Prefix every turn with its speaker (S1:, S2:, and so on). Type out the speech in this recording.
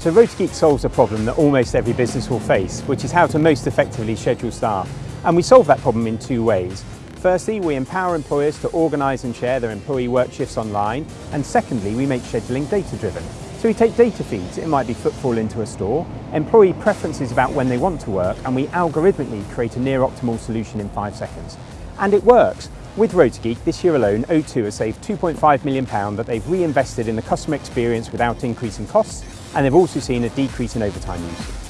S1: So RotaGeek solves a problem that almost every business will face, which is how to most effectively schedule staff. And we solve that problem in two ways. Firstly, we empower employers to organise and share their employee work shifts online. And secondly, we make scheduling data-driven. So we take data feeds, it might be footfall into a store, employee preferences about when they want to work, and we algorithmically create a near optimal solution in five seconds. And it works. With RotaGeek, this year alone, O2 has saved £2.5 million that they've reinvested in the customer experience without increasing costs, and they've also seen a decrease in overtime usage.